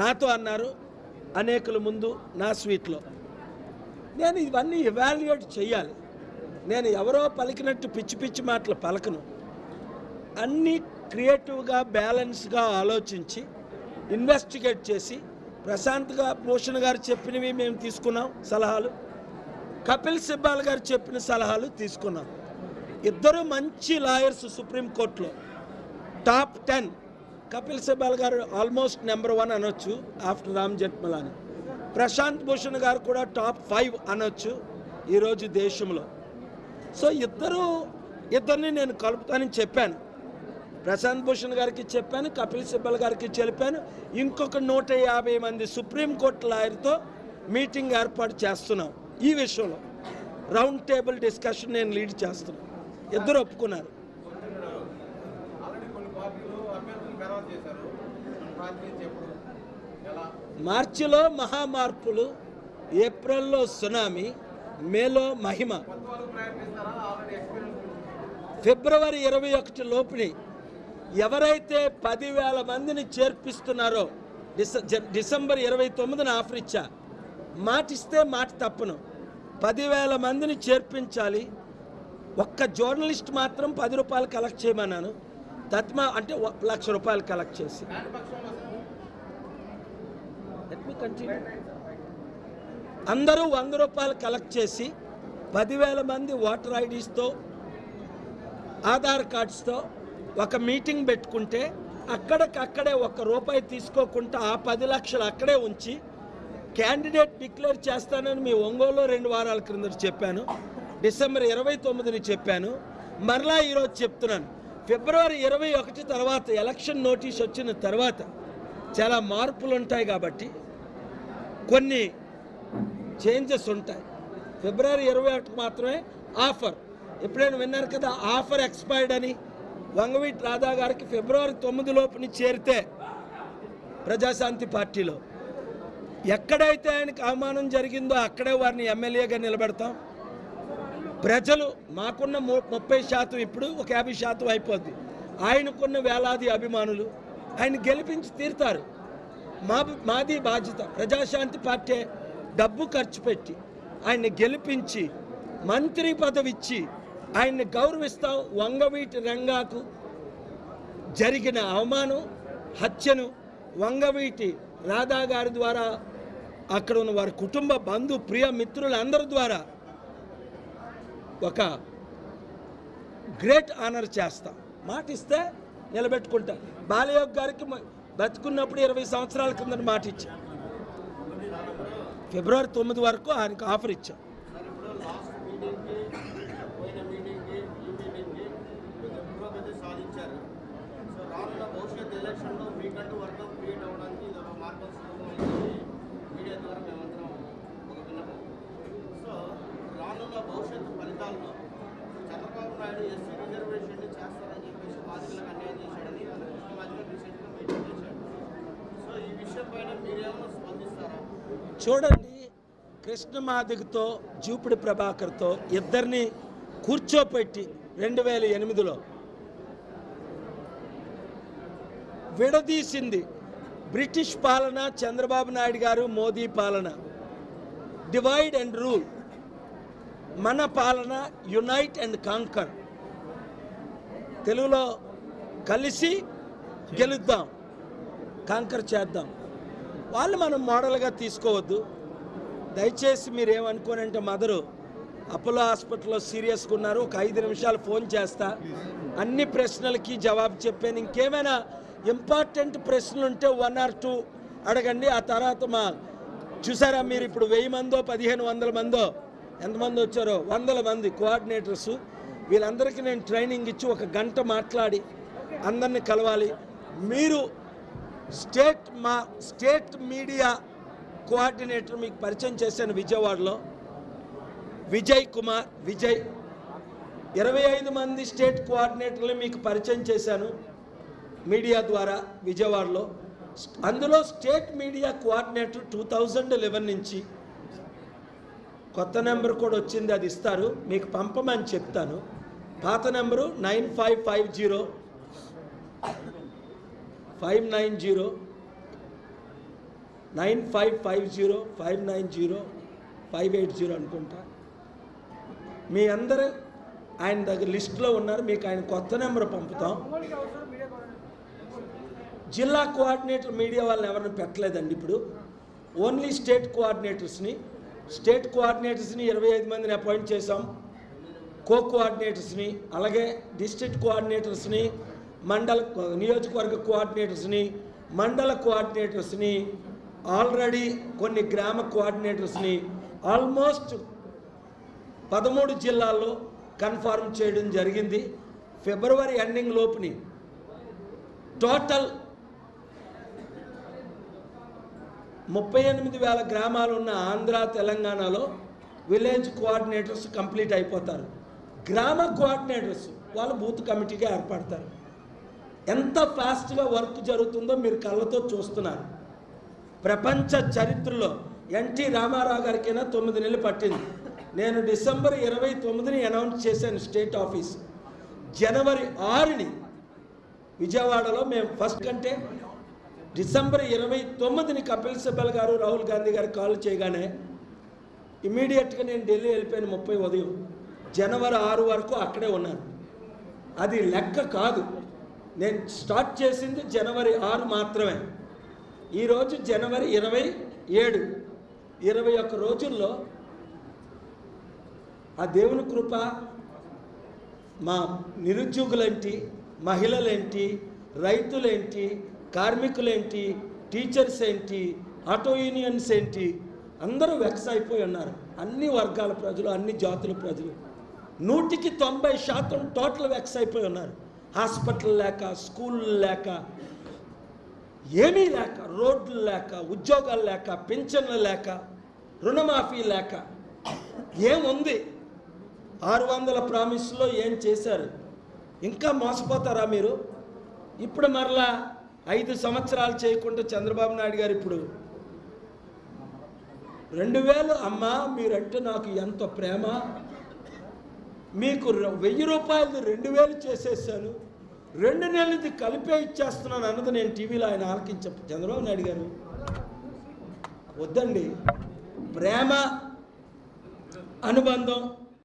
నాతో అన్నారు అనేకుల ముందు నా స్వీట్లో. నేను ఇవన్నీ ఇవాల్యుయేట్ చేయాలి. నేను ఎవరో పలికినట్టు పిచ్చి పిచ్చి మాటలు పలకను. అన్నీ క్రియేటివ్గా బ్యాలెన్స్గా ఆలోచించి ఇన్వెస్టిగేట్ చేసి ప్రశాంత్గా భూషణ్ గారు చెప్పినవి మేము తీసుకున్నాం సలహాలు. కపిల్ సిబ్బాల్ గారు చెప్పిన సలహాలు తీసుకున్నాం. ఇద్దరు మంచి లాయర్స్ సుప్రీంకోర్టులో టాప్ టెన్. కపిల్ సిబ్బాల్ గారు ఆల్మోస్ట్ నెంబర్ వన్ అనొచ్చు ఆఫ్టర్ రామ్ జెట్మలాని ప్రశాంత్ భూషణ్ గారు కూడా టాప్ ఫైవ్ అనొచ్చు ఈరోజు దేశంలో. సో ఇద్దరు ఇద్దరిని నేను కలుపుతానని చెప్పాను. ప్రశాంత్ భూషణ్ గారికి చెప్పాను కపిల్ సిబ్బల్ గారికి చెప్పాను. ఇంకొక నూట యాభై మంది సుప్రీంకోర్టు లాయర్తో మీటింగ్ ఏర్పాటు చేస్తున్నాం. ఈ విషయంలో రౌండ్ టేబుల్ డిస్కషన్ నేను లీడ్ చేస్తున్నాను. ఇద్దరు ఒప్పుకున్నారు. మార్చిలో మహామార్పులు ఏప్రిల్లో సునామీ మేలో మహిమ. ఫిబ్రవరి ఇరవై ఒకటి లోపుని ఎవరైతే పదివేల మందిని చేర్పిస్తున్నారో డిస డిసెంబర్ ఇరవై తొమ్మిదిన ఆఫర్ ఇచ్చా. మాటిస్తే మాట తప్పను. పదివేల మందిని చేర్పించాలి. ఒక్క జర్నలిస్ట్ మాత్రం పది రూపాయలు కలెక్ట్ చేయమన్నాను. తత్మా అంటే లక్ష రూపాయలు కలెక్ట్ చేసి. అందరూ వంద రూపాయలు కలెక్ట్ చేసి పదివేల మంది ఓటర్ ఐడీస్తో ఆధార్ కార్డ్స్తో ఒక మీటింగ్ పెట్టుకుంటే అక్కడికక్కడే ఒక్క రూపాయి తీసుకోకుండా ఆ పది లక్షలు అక్కడే ఉంచి క్యాండిడేట్ డిక్లేర్ చేస్తానని మీ ఒంగోలులో రెండు వారాల క్రింద చెప్పాను. డిసెంబర్ ఇరవై తొమ్మిదిని చెప్పాను. మరలా ఈరోజు చెప్తున్నాను. ఫిబ్రవరి ఇరవై ఒకటి తర్వాత ఎలక్షన్ నోటీస్ వచ్చిన తర్వాత చాలా మార్పులు ఉంటాయి కాబట్టి కొన్ని చేంజెస్ ఉంటాయి. ఫిబ్రవరి ఇరవై ఒకటి మాత్రమే ఆఫర్. ఎప్పుడైనా విన్నారు కదా ఆఫర్ ఎక్స్పైర్డ్ అని? వంగవీటి రాధా గారికి ఫిబ్రవరి తొమ్మిది లోపుని చేరితే ప్రజాశాంతి పార్టీలో. ఎక్కడైతే ఆయనకు అవమానం జరిగిందో అక్కడే వారిని ఎమ్మెల్యేగా నిలబెడతాం. ప్రజలు మాకున్న ము- ముప్పై శాతం ఇప్పుడు ఒక యాభై శాతం అయిపోద్ది. ఆయనకున్న వేలాది అభిమానులు ఆయన గెలిపించి తీరుతారు. మా మాది బాధ్యత. ప్రజాశాంతి పార్టీ డబ్బు ఖర్చు పెట్టి ఆయన్ని గెలిపించి మంత్రి పదవి ఇచ్చి ఆయన్ని గౌరవిస్తాం. వంగవీటి రంగాకు జరిగిన అవమానం హత్యను వంగవీటి రాధా గారి ద్వారా అక్కడ ఉన్న వారి కుటుంబ బంధు ప్రియ మిత్రులందరి ద్వారా ఒక గ్రేట్ ఆనర్ చేస్తాం. మాట ఇస్తే నిలబెట్టుకుంటా. బాలయోగ్ గారికి బతుకున్నప్పుడు ఇరవై సంవత్సరాల కింద మాట ఇచ్చా ఫిబ్రవరి తొమ్మిది వరకు ఆయనకు ఆఫర్ ఇచ్చాం. ఉన్నాం చంద్రబాబు నాయుడు ఎస్సీ రిజర్వేషన్ చేస్తారని చెప్పేసి బాధితులకు అన్యాయం చేశాడని రీసెంట్గా మీటింగ్ చేశాడు. సో ఈ విషయం పైన స్పందిస్తారా? చూడండి జూపిడి ప్రభాకర్తో ఇద్దరిని కూర్చోపెట్టి రెండు వేల ఎనిమిదిలో విడదీసింది బ్రిటిష్ పాలన చంద్రబాబు నాయుడు గారు మోదీ పాలన. Divide and rule. మన పాలన యునైట్ అండ్ కాంకర్ తెలుగులో కలిసి గెలుద్దాం కాంకర్ చేద్దాం. వాళ్ళు మనం మోడల్గా తీసుకోవద్దు. దయచేసి మీరు ఏమనుకోనంటే మదరు అపోలో హాస్పిటల్లో సీరియస్గా ఉన్నారు ఒక ఐదు నిమిషాలు ఫోన్ చేస్తా. అన్ని ప్రశ్నలకి జవాబు చెప్పాను. ఇంకేమైనా ఇంపార్టెంట్ ప్రశ్నలు ఉంటే వన్ ఆర్ టూ అడగండి. ఆ తర్వాత మా చూసారా మీరు ఇప్పుడు వెయ్యి మందో పదిహేను వందల మందో? ఎంతమంది వచ్చారో? వందల మంది కోఆర్డినేటర్స్. వీళ్ళందరికీ నేను ట్రైనింగ్ ఇచ్చి ఒక గంట మాట్లాడి అందరిని కలవాలి. మీరు స్టేట్ మా స్టేట్ మీడియా కోఆర్డినేటర్ మీకు పరిచయం చేశాను విజయవాడలో. విజయ్ కుమార్ విజయ్. ఇరవై ఐదు మంది స్టేట్ కోఆర్డినేటర్లు మీకు పరిచయం చేశాను మీడియా ద్వారా విజయవాడలో. అందులో state media coordinator two thousand నుంచి కొత్త నెంబర్ కూడా వచ్చింది అది ఇస్తారు. మీకు పంపమని చెప్తాను. పాత number nine five five zero five nine zero nine five five zero five nine zero five eight zero అనుకుంటా. మీ అందరు ఆయన దగ్గర లిస్టులో ఉన్నారు మీకు ఆయన కొత్త నెంబర్ పంపుతాం. జిల్లా కోఆర్డినేటర్ మీడియా వాళ్ళని ఎవరిని పెట్టలేదండి ఇప్పుడు. ఓన్లీ స్టేట్ కోఆర్డినేటర్స్ని స్టేట్ కోఆర్డినేటర్స్ని ఇరవై ఐదు మందిని అపాయింట్ చేశాం. కో కోఆర్డినేటర్స్ని అలాగే డిస్ట్రిక్ట్ కోఆర్డినేటర్స్ని మండల నియోజకవర్గ కోఆర్డినేటర్స్ని మండల కోఆర్డినేటర్స్ని ఆల్రెడీ కొన్ని గ్రామ కోఆర్డినేటర్స్ని ఆల్మోస్ట్ పదమూడు జిల్లాల్లో కన్ఫర్మ్ చేయడం జరిగింది. ఫిబ్రవరి ఎండింగ్ లోపుని టోటల్ ముప్పై ఎనిమిది వేల గ్రామాలు ఉన్న ఆంధ్ర తెలంగాణలో విలేజ్ కోఆర్డినేటర్స్ కంప్లీట్ అయిపోతారు. గ్రామ కోఆర్డినేటర్స్ వాళ్ళు బూత్ కమిటీగా ఏర్పడతారు. ఎంత ఫాస్ట్గా వర్క్ జరుగుతుందో మీరు కళ్ళతో చూస్తున్నారు. ప్రపంచ చరిత్రలో ఎన్టీ రామారావు గారికైనా తొమ్మిది నెలలు పట్టింది. నేను డిసెంబర్ ఇరవై తొమ్మిదిని అనౌన్స్ చేశాను స్టేట్ ఆఫీస్. జనవరి ఆరుని విజయవాడలో మేము ఫస్ట్ కంటే డిసెంబర్ ఇరవై తొమ్మిదిని కపిల్ సిబ్బల్ గారు రాహుల్ గాంధీ గారు కాల్ చేయగానే ఇమీడియట్గా నేను ఢిల్లీ వెళ్ళిపోయాను ముప్పై ఉదయం. జనవరి ఆరు వరకు అక్కడే ఉన్నాను. అది లెక్క కాదు. నేను స్టార్ట్ చేసింది జనవరి ఆరు మాత్రమే. ఈరోజు జనవరి ఇరవై ఏడు. ఇరవై ఒక్క రోజుల్లో ఆ దేవుని కృప మా నిరుద్యోగులేంటి మహిళలేంటి రైతులేంటి కార్మికులేంటి టీచర్స్ ఏంటి ఆటో యూనియన్స్ ఏంటి అందరూ వెక్స్ అయిపోయి ఉన్నారు. అన్ని వర్గాల ప్రజలు అన్ని జాతుల ప్రజలు. నూటికి తొంభై శాతం టోటల్ వెక్స్ అయిపోయి ఉన్నారు. హాస్పిటల్ లేక స్కూల్ లేక ఏమీ లేక రోడ్లు లేక ఉద్యోగాలు లేక పింఛన్లు లేక రుణమాఫీ లేక. ఏముంది? ఆరు వందల ప్రామిస్లో ఏం చేశారు? ఇంకా మోసపోతారా మీరు? ఇప్పుడు మరలా ఐదు సంవత్సరాలు చేయకుండా చంద్రబాబు నాయుడు గారు ఇప్పుడు రెండు వేలు అమ్మా మీరంటే నాకు ఎంత ప్రేమ? మీకు ర- వెయ్యి రూపాయలది రెండు వేలు చేసేసాను రెండు నెలలది కలిపే ఇచ్చేస్తున్నాను అన్నది నేను టీవీలో ఆయన ఆలకించ చంద్రబాబు నాయుడు గారు. వద్దండి. ప్రేమ అనుబంధం